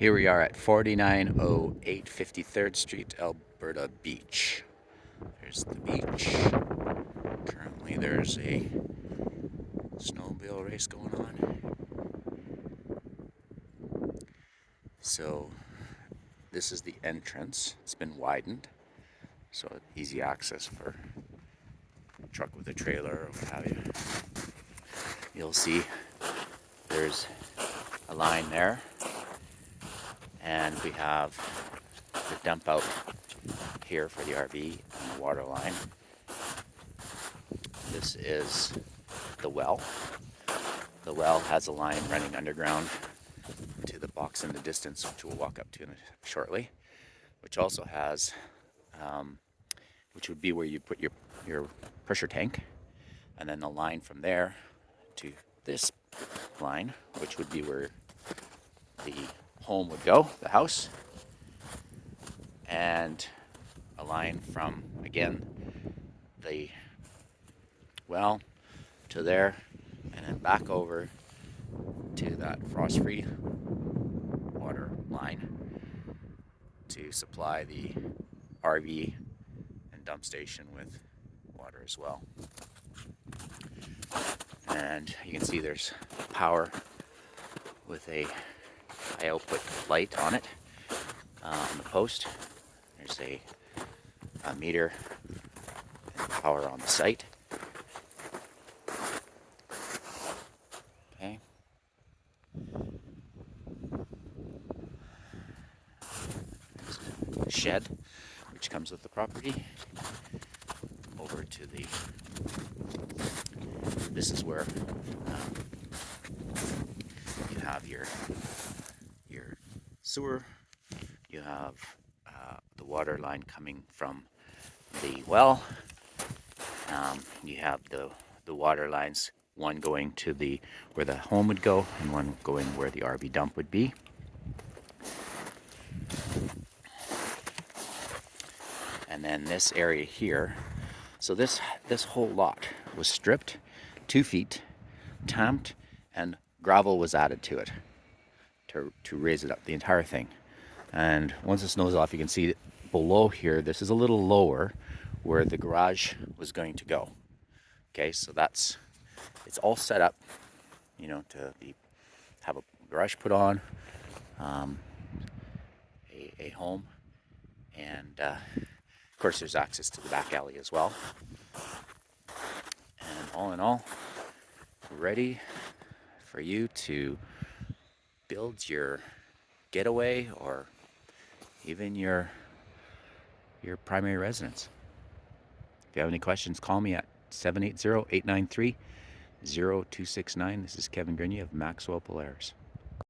Here we are at 4908 53rd Street, Alberta Beach. There's the beach. Currently there's a snowmobile race going on. So this is the entrance. It's been widened. So easy access for truck with a trailer or what have you. You'll see there's a line there and we have the dump out here for the RV and the water line. This is the well. The well has a line running underground to the box in the distance, which we'll walk up to shortly, which also has, um, which would be where you put your, your pressure tank, and then the line from there to this line, which would be where the home would go, the house, and a line from, again, the well to there, and then back over to that frost-free water line to supply the RV and dump station with water as well. And you can see there's power with a high output light on it uh, on the post. There's a, a meter and power on the site. Okay. Shed which comes with the property over to the this is where um, you have your sewer. You have uh, the water line coming from the well. Um, you have the, the water lines, one going to the where the home would go and one going where the RV dump would be. And then this area here, so this, this whole lot was stripped, two feet, tamped, and gravel was added to it to, to raise it up, the entire thing. And once the snow's off, you can see below here, this is a little lower where the garage was going to go. Okay, so that's, it's all set up, you know, to be, have a garage put on, um, a, a home, and uh, of course there's access to the back alley as well. And all in all, ready for you to build your getaway or even your your primary residence. If you have any questions, call me at 780-893-0269. This is Kevin Grenier of Maxwell Polaris.